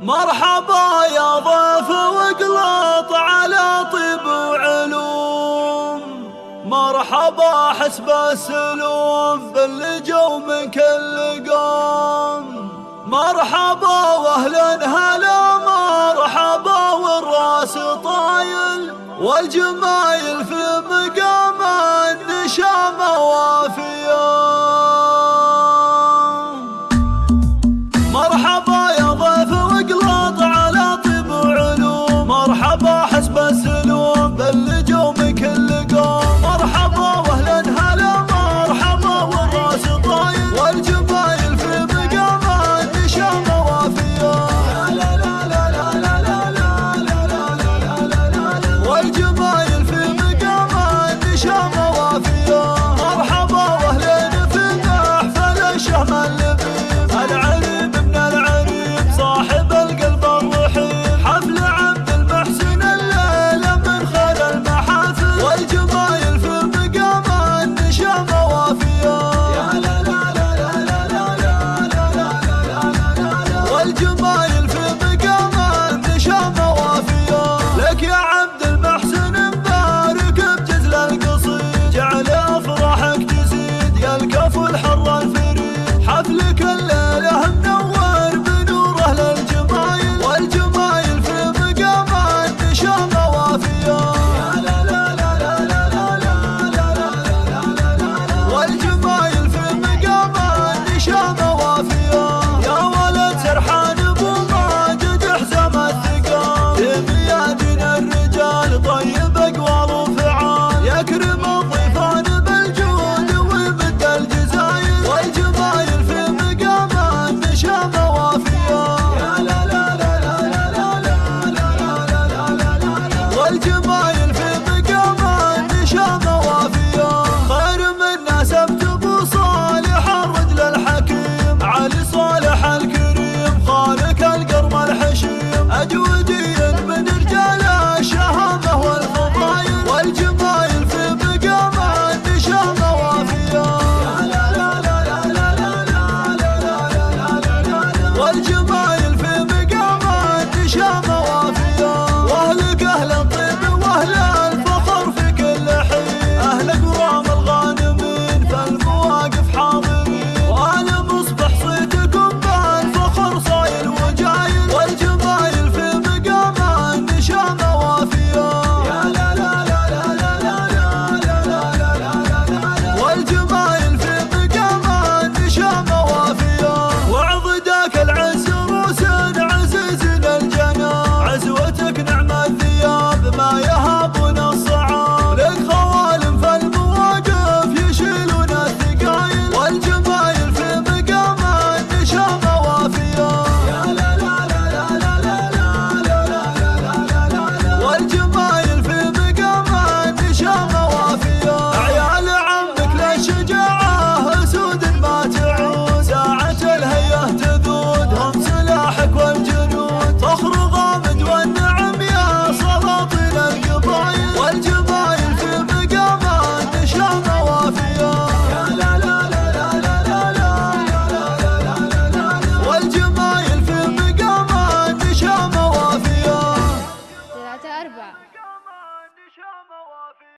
مرحبا يا ضيف وقلاط على طيب وعلوم مرحبا حسب السلوم باللي جو من كل قوم. مرحبا واهلا هلا مرحبا والرأس طايل والجمايل في مقام.